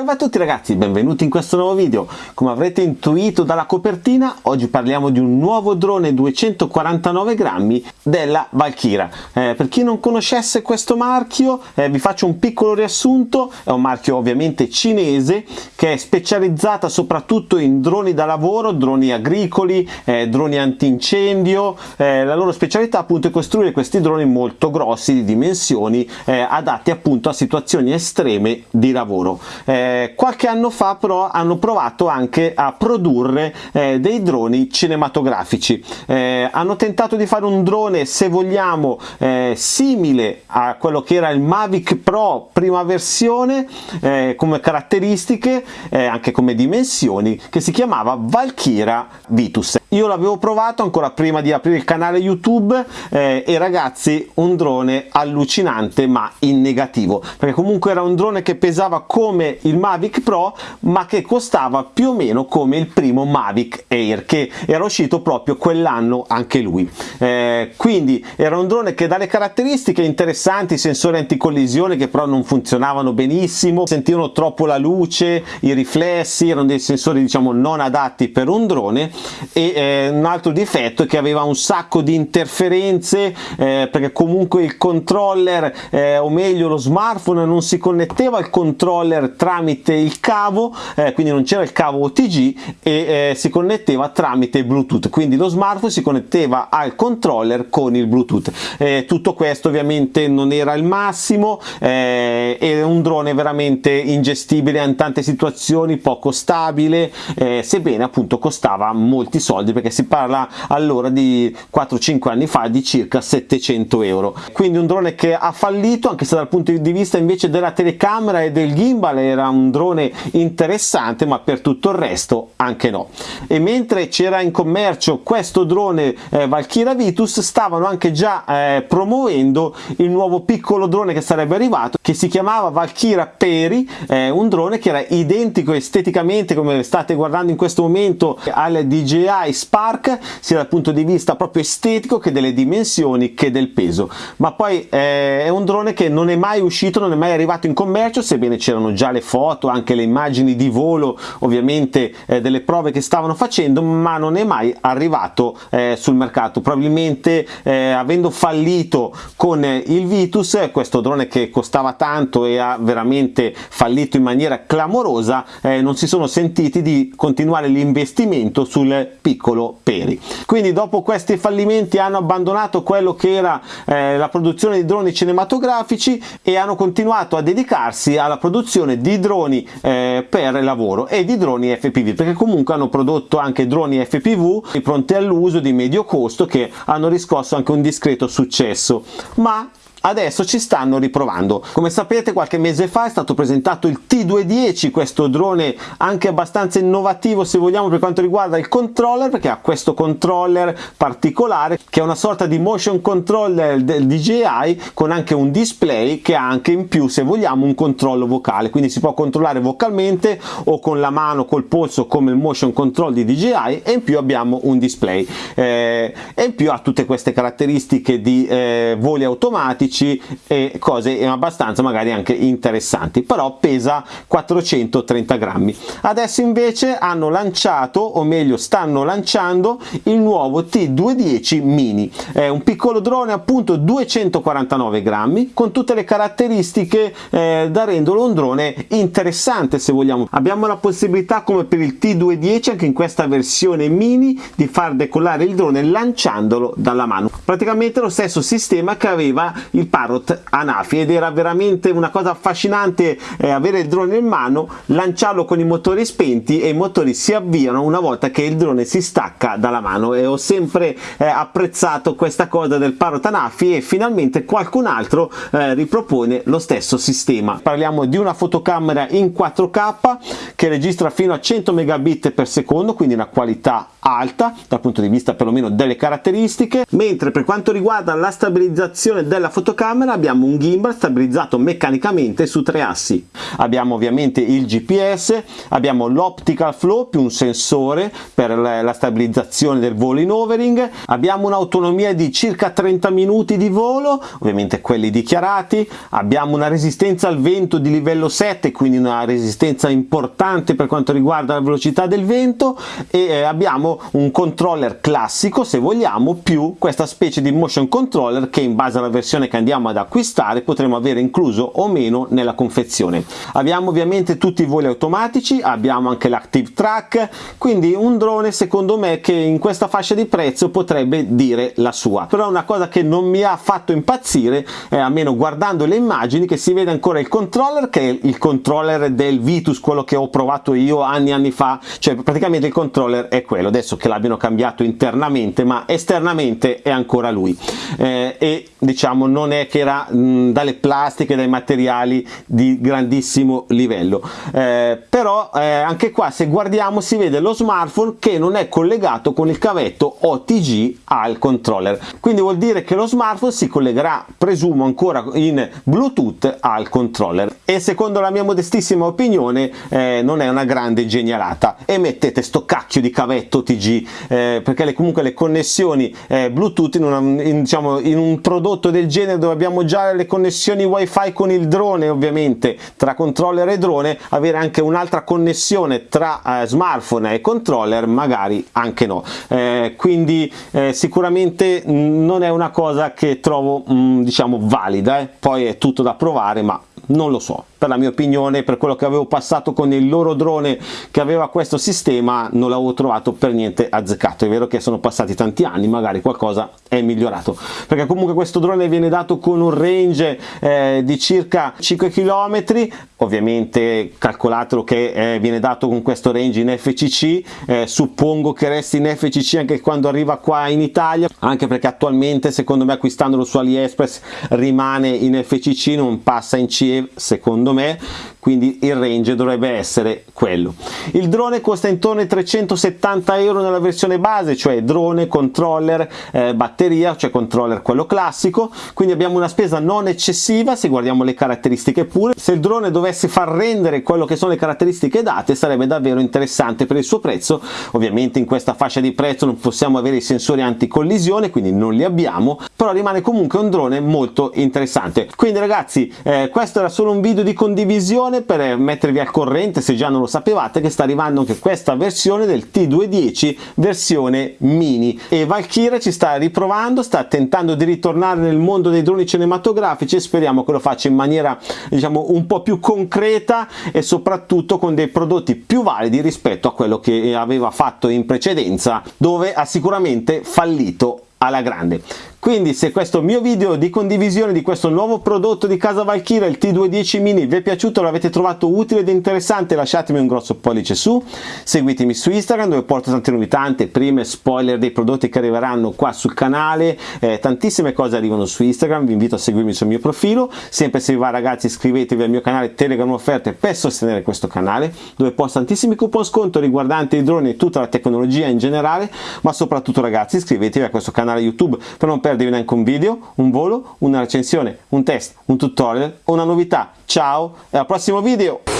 Salve a tutti ragazzi, benvenuti in questo nuovo video. Come avrete intuito dalla copertina, oggi parliamo di un nuovo drone 249 grammi della Valkyra. Eh, per chi non conoscesse questo marchio, eh, vi faccio un piccolo riassunto. È un marchio ovviamente cinese che è specializzata soprattutto in droni da lavoro, droni agricoli, eh, droni antincendio. Eh, la loro specialità appunto è costruire questi droni molto grossi di dimensioni, eh, adatti appunto a situazioni estreme di lavoro. Eh, eh, qualche anno fa però hanno provato anche a produrre eh, dei droni cinematografici. Eh, hanno tentato di fare un drone se vogliamo eh, simile a quello che era il Mavic Pro prima versione eh, come caratteristiche anche come dimensioni che si chiamava Valkyra Vitus io l'avevo provato ancora prima di aprire il canale youtube eh, e ragazzi un drone allucinante ma in negativo. Perché comunque era un drone che pesava come il Mavic Pro ma che costava più o meno come il primo Mavic Air che era uscito proprio quell'anno anche lui. Eh, quindi era un drone che dalle caratteristiche interessanti sensori anticollisione che però non funzionavano benissimo sentivano troppo la luce i riflessi erano dei sensori diciamo non adatti per un drone e eh, un altro difetto è che aveva un sacco di interferenze eh, perché comunque il controller eh, o meglio lo smartphone non si connetteva al controller tramite il cavo eh, quindi non c'era il cavo OTG e eh, si connetteva tramite bluetooth. Quindi lo smartphone si connetteva al controller con il bluetooth. Eh, tutto questo ovviamente non era il massimo è un drone veramente ingestibile in tante situazioni poco stabile sebbene appunto costava molti soldi soldi perché si parla allora di 4-5 anni fa di circa 700 euro. Quindi un drone che ha fallito anche se dal punto di vista invece della telecamera e del gimbal era un drone interessante ma per tutto il resto anche no. E mentre c'era in commercio questo drone eh, Valkyra Vitus stavano anche già eh, promuovendo il nuovo piccolo drone che sarebbe arrivato che si chiamava Valkyra Peri eh, un drone che era identico esteticamente come state guardando in questo momento al DJI Spark sia dal punto di vista proprio estetico che delle dimensioni che del peso. Ma poi eh, è un drone che non è mai uscito non è mai arrivato in commercio sebbene c'erano già le foto anche le immagini di volo ovviamente eh, delle prove che stavano facendo ma non è mai arrivato eh, sul mercato. Probabilmente eh, avendo fallito con il Vitus questo drone che costava tanto e ha veramente fallito in maniera clamorosa eh, non si sono sentiti di continuare l'investimento sul piccolo piccolo Peri. Quindi dopo questi fallimenti hanno abbandonato quello che era eh, la produzione di droni cinematografici e hanno continuato a dedicarsi alla produzione di droni eh, per lavoro e di droni FPV perché comunque hanno prodotto anche droni FPV pronti all'uso di medio costo che hanno riscosso anche un discreto successo ma adesso ci stanno riprovando. Come sapete qualche mese fa è stato presentato il T210 questo drone anche abbastanza innovativo se vogliamo per quanto riguarda il controller perché ha questo controller particolare che è una sorta di motion controller del DJI con anche un display che ha anche in più se vogliamo un controllo vocale. Quindi si può controllare vocalmente o con la mano col polso come il motion control di DJI e in più abbiamo un display. Eh, e in più ha tutte queste caratteristiche di eh, voli automatici 12 e cose abbastanza magari anche interessanti però pesa 430 grammi. Adesso invece hanno lanciato o meglio stanno lanciando il nuovo T210 mini. È un piccolo drone appunto 249 grammi con tutte le caratteristiche eh, da renderlo un drone interessante se vogliamo. Abbiamo la possibilità come per il T210 anche in questa versione mini di far decollare il drone lanciandolo dalla mano. Praticamente lo stesso sistema che aveva il Parrot Anafi ed era veramente una cosa affascinante eh, avere il drone in mano, lanciarlo con i motori spenti e i motori si avviano una volta che il drone si stacca dalla mano e ho sempre eh, apprezzato questa cosa del Parrot Anafi e finalmente qualcun altro eh, ripropone lo stesso sistema. Parliamo di una fotocamera in 4K che registra fino a 100 megabit per secondo quindi una qualità alta dal punto di vista perlomeno delle caratteristiche mentre per quanto riguarda la stabilizzazione della fotocamera fotocamera abbiamo un gimbal stabilizzato meccanicamente su tre assi. Abbiamo ovviamente il gps abbiamo l'optical flow più un sensore per la stabilizzazione del volo in overing. Abbiamo un'autonomia di circa 30 minuti di volo ovviamente quelli dichiarati. Abbiamo una resistenza al vento di livello 7 quindi una resistenza importante per quanto riguarda la velocità del vento. E eh, abbiamo un controller classico se vogliamo più questa specie di motion controller che in base alla versione che andiamo ad acquistare potremo avere incluso o meno nella confezione. Abbiamo ovviamente tutti i voli automatici abbiamo anche l'active track quindi un drone secondo me che in questa fascia di prezzo potrebbe dire la sua. Però una cosa che non mi ha fatto impazzire eh, almeno guardando le immagini che si vede ancora il controller che è il controller del Vitus quello che ho provato io anni e anni fa. Cioè praticamente il controller è quello. Adesso che l'abbiano cambiato internamente ma esternamente è ancora lui. Eh, e diciamo non è che era mh, dalle plastiche dai materiali di grandissimo livello. Eh, però eh, anche qua se guardiamo si vede lo smartphone che non è collegato con il cavetto OTG al controller. Quindi vuol dire che lo smartphone si collegherà presumo ancora in bluetooth al controller e secondo la mia modestissima opinione eh, non è una grande genialata e mettete sto cacchio di cavetto OTG eh, perché le, comunque le connessioni eh, bluetooth in, una, in, diciamo, in un prodotto del genere dove abbiamo già le connessioni wifi con il drone ovviamente tra controller e drone avere anche un'altra connessione tra eh, smartphone e controller magari anche no. Eh, quindi eh, sicuramente non è una cosa che trovo mh, mm, diciamo valida poi è tutto da provare ma non lo so. Per la mia opinione per quello che avevo passato con il loro drone che aveva questo sistema non l'avevo trovato per niente azzeccato. È vero che sono passati tanti anni magari qualcosa è migliorato. Perché comunque questo drone viene dato con un range eh, di circa 5 km ovviamente calcolatelo che eh, viene dato con questo range in FCC eh, suppongo che resti in FCC anche quando arriva qua in Italia anche perché attualmente secondo me acquistandolo su AliExpress rimane in FCC non passa in CE secondo me. Quindi il range dovrebbe essere quello. Il drone costa intorno ai 370 euro nella versione base cioè drone controller eh, batteria cioè controller quello classico. Quindi abbiamo una spesa non eccessiva se guardiamo le caratteristiche pure. Se il drone dovesse far rendere quello che sono le caratteristiche date sarebbe davvero interessante per il suo prezzo. Ovviamente in questa fascia di prezzo non possiamo avere i sensori anticollisione quindi non li abbiamo però rimane comunque un drone molto interessante. Quindi ragazzi eh, questo era solo un video di condivisione per mettervi al corrente se già non lo sapevate che sta arrivando anche questa versione del T210 versione mini. E Valkyria ci sta riprovando sta tentando di ritornare nel mondo dei droni cinematografici speriamo che lo faccia in maniera diciamo un po' più concreta e soprattutto con dei prodotti più validi rispetto a quello che aveva fatto in precedenza dove ha sicuramente fallito alla grande. Quindi se questo mio video di condivisione di questo nuovo prodotto di casa Valkyria il T210 mini vi è piaciuto l'avete trovato utile ed interessante lasciatemi un grosso pollice su. Seguitemi su Instagram dove porto tante novità prime spoiler dei prodotti che arriveranno qua sul canale. Eh, tantissime cose arrivano su Instagram vi invito a seguirmi sul mio profilo. Sempre se vi va ragazzi iscrivetevi al mio canale Telegram offerte per sostenere questo canale dove posto tantissimi coupon sconto riguardanti i droni e tutta la tecnologia in generale. Ma soprattutto ragazzi iscrivetevi a questo canale YouTube per non perdere neanche un video, un volo, una recensione, un test, un tutorial o una novità. Ciao e al prossimo video!